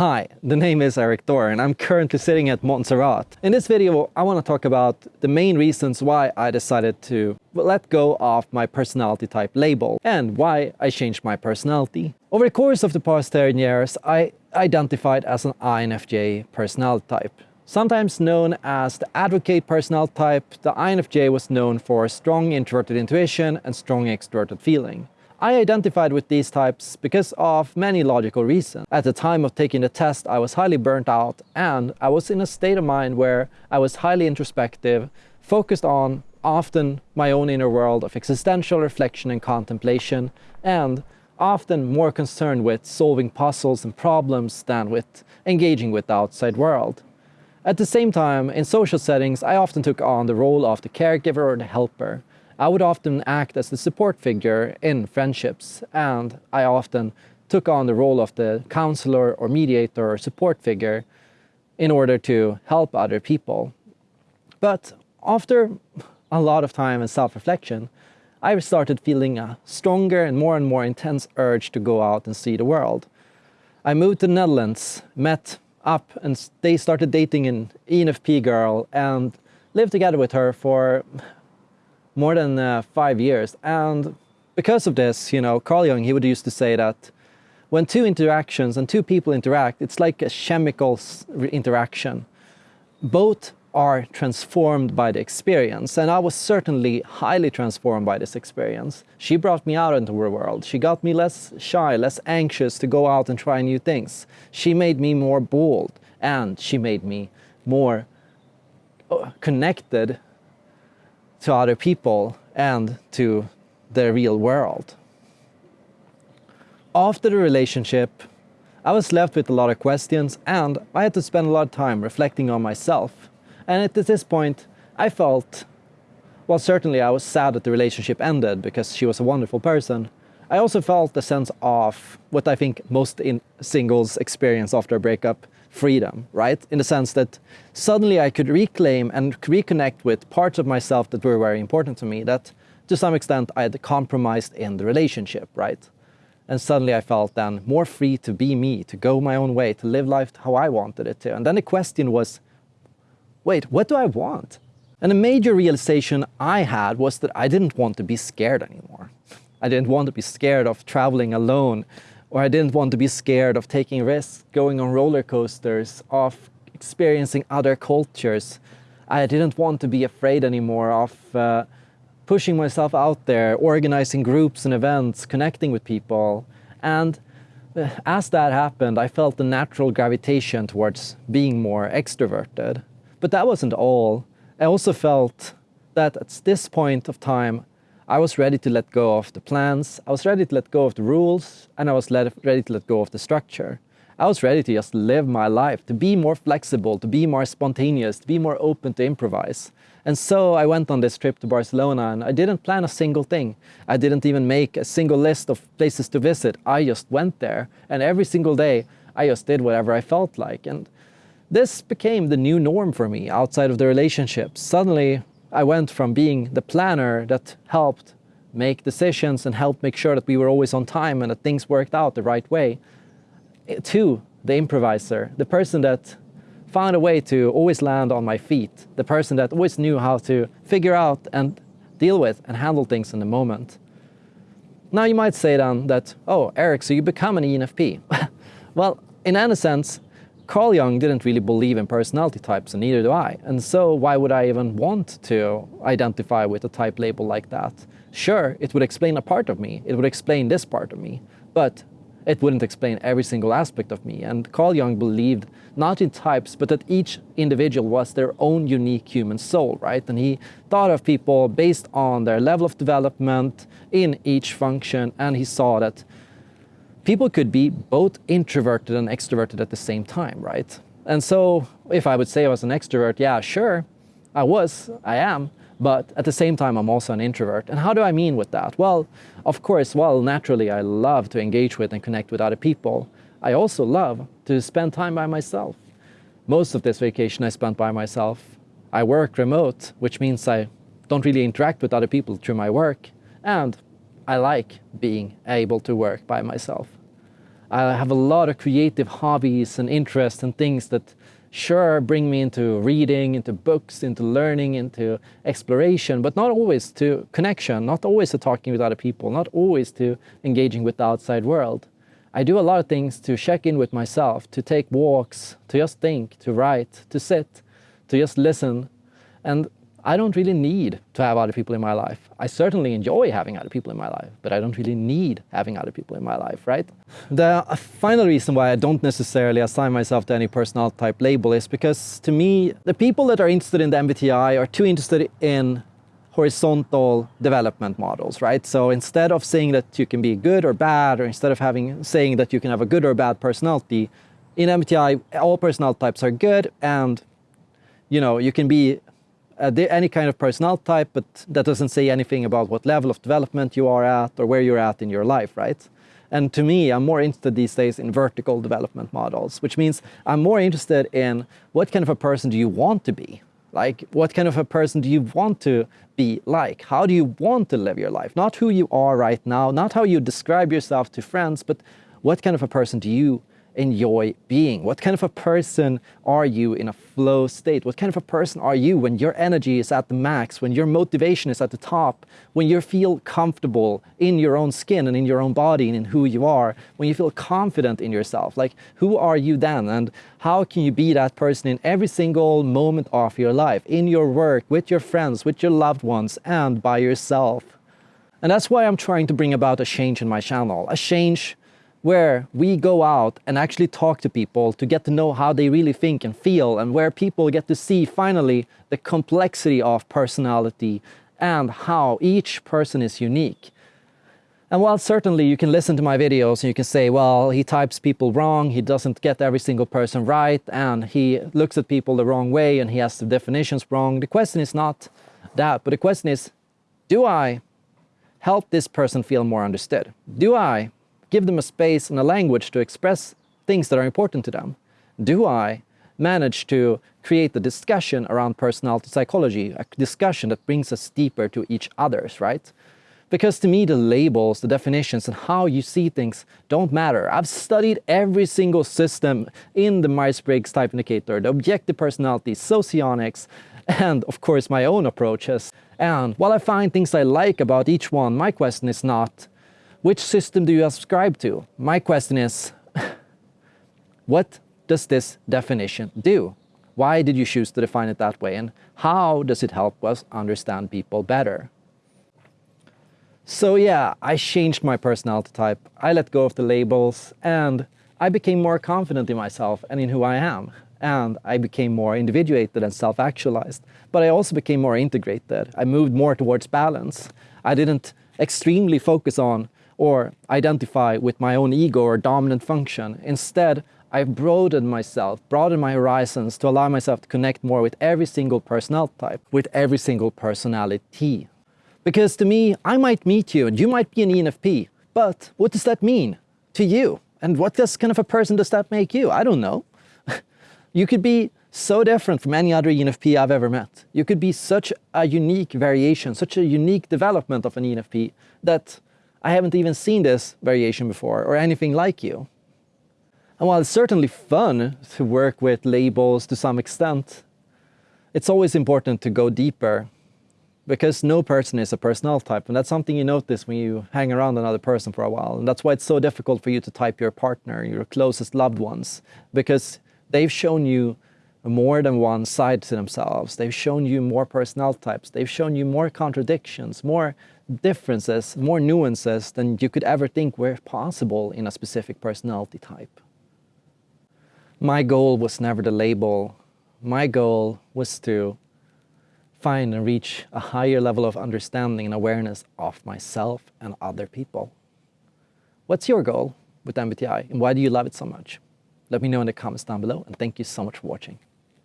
Hi, the name is Erik Thor and I'm currently sitting at Montserrat. In this video I want to talk about the main reasons why I decided to let go of my personality type label and why I changed my personality. Over the course of the past 10 years I identified as an INFJ personality type. Sometimes known as the advocate personality type, the INFJ was known for strong introverted intuition and strong extroverted feeling. I identified with these types because of many logical reasons. At the time of taking the test, I was highly burnt out and I was in a state of mind where I was highly introspective, focused on often my own inner world of existential reflection and contemplation, and often more concerned with solving puzzles and problems than with engaging with the outside world. At the same time, in social settings, I often took on the role of the caregiver or the helper, I would often act as the support figure in friendships, and I often took on the role of the counselor or mediator or support figure in order to help other people. But after a lot of time and self-reflection, I started feeling a stronger and more and more intense urge to go out and see the world. I moved to the Netherlands, met up and they started dating an ENFP girl and lived together with her for more than uh, five years. And because of this, you know, Carl Jung, he would used to say that when two interactions and two people interact, it's like a chemical interaction. Both are transformed by the experience. And I was certainly highly transformed by this experience. She brought me out into the world. She got me less shy, less anxious to go out and try new things. She made me more bold and she made me more uh, connected to other people and to the real world. After the relationship, I was left with a lot of questions and I had to spend a lot of time reflecting on myself. And at this point, I felt, well, certainly I was sad that the relationship ended because she was a wonderful person. I also felt a sense of what I think most in singles experience after a breakup, freedom, right? In the sense that suddenly I could reclaim and reconnect with parts of myself that were very important to me that to some extent I had compromised in the relationship, right? And suddenly I felt then more free to be me, to go my own way, to live life how I wanted it to. And then the question was, wait, what do I want? And a major realization I had was that I didn't want to be scared anymore. I didn't want to be scared of traveling alone, or I didn't want to be scared of taking risks, going on roller coasters, of experiencing other cultures. I didn't want to be afraid anymore of uh, pushing myself out there, organizing groups and events, connecting with people. And uh, as that happened, I felt the natural gravitation towards being more extroverted. But that wasn't all. I also felt that at this point of time, I was ready to let go of the plans, I was ready to let go of the rules, and I was ready to let go of the structure. I was ready to just live my life, to be more flexible, to be more spontaneous, to be more open to improvise. And so I went on this trip to Barcelona and I didn't plan a single thing. I didn't even make a single list of places to visit. I just went there and every single day I just did whatever I felt like. And this became the new norm for me outside of the relationship. Suddenly I went from being the planner that helped make decisions and helped make sure that we were always on time and that things worked out the right way, to the improviser, the person that found a way to always land on my feet, the person that always knew how to figure out and deal with and handle things in the moment. Now you might say then that, oh, Erik, so you become an ENFP. well, in any sense, Carl Jung didn't really believe in personality types, and neither do I. And so why would I even want to identify with a type label like that? Sure, it would explain a part of me. It would explain this part of me. But it wouldn't explain every single aspect of me. And Carl Jung believed not in types, but that each individual was their own unique human soul, right? And he thought of people based on their level of development in each function, and he saw that people could be both introverted and extroverted at the same time, right? And so if I would say I was an extrovert, yeah, sure, I was, I am, but at the same time, I'm also an introvert. And how do I mean with that? Well, of course, well, naturally, I love to engage with and connect with other people. I also love to spend time by myself. Most of this vacation I spent by myself. I work remote, which means I don't really interact with other people through my work. And I like being able to work by myself. I have a lot of creative hobbies and interests and things that sure bring me into reading, into books, into learning, into exploration, but not always to connection, not always to talking with other people, not always to engaging with the outside world. I do a lot of things to check in with myself, to take walks, to just think, to write, to sit, to just listen. And I don't really need to have other people in my life. I certainly enjoy having other people in my life, but I don't really need having other people in my life, right? The uh, final reason why I don't necessarily assign myself to any personality type label is because to me, the people that are interested in the MBTI are too interested in horizontal development models, right? So instead of saying that you can be good or bad, or instead of having saying that you can have a good or bad personality, in MBTI, all personality types are good, and you know you can be uh, any kind of personality type, but that doesn't say anything about what level of development you are at or where you're at in your life, right? And to me, I'm more interested these days in vertical development models, which means I'm more interested in what kind of a person do you want to be, like, what kind of a person do you want to be like? How do you want to live your life? Not who you are right now, not how you describe yourself to friends, but what kind of a person do you enjoy being? What kind of a person are you in a flow state? What kind of a person are you when your energy is at the max, when your motivation is at the top, when you feel comfortable in your own skin and in your own body and in who you are, when you feel confident in yourself? Like, who are you then? And how can you be that person in every single moment of your life, in your work, with your friends, with your loved ones, and by yourself? And that's why I'm trying to bring about a change in my channel, a change where we go out and actually talk to people to get to know how they really think and feel and where people get to see finally the complexity of personality and how each person is unique. And while certainly you can listen to my videos and you can say, well, he types people wrong, he doesn't get every single person right, and he looks at people the wrong way and he has the definitions wrong. The question is not that, but the question is, do I help this person feel more understood? Do I give them a space and a language to express things that are important to them? Do I manage to create the discussion around personality psychology, a discussion that brings us deeper to each other's, right? Because to me, the labels, the definitions, and how you see things don't matter. I've studied every single system in the Myers-Briggs type indicator, the objective personality, socionics, and of course my own approaches. And while I find things I like about each one, my question is not, which system do you subscribe to? My question is, what does this definition do? Why did you choose to define it that way? And how does it help us understand people better? So yeah, I changed my personality type. I let go of the labels and I became more confident in myself and in who I am. And I became more individuated and self-actualized. But I also became more integrated. I moved more towards balance. I didn't extremely focus on or identify with my own ego or dominant function. Instead, I've broadened myself, broadened my horizons to allow myself to connect more with every single personality type, with every single personality. Because to me, I might meet you and you might be an ENFP, but what does that mean to you? And what this kind of a person does that make you? I don't know. you could be so different from any other ENFP I've ever met. You could be such a unique variation, such a unique development of an ENFP that I haven't even seen this variation before or anything like you. And while it's certainly fun to work with labels to some extent, it's always important to go deeper because no person is a personality type and that's something you notice when you hang around another person for a while and that's why it's so difficult for you to type your partner, your closest loved ones because they've shown you more than one side to themselves. They've shown you more personality types. They've shown you more contradictions, more differences, more nuances than you could ever think were possible in a specific personality type. My goal was never to label. My goal was to find and reach a higher level of understanding and awareness of myself and other people. What's your goal with MBTI and why do you love it so much? Let me know in the comments down below and thank you so much for watching.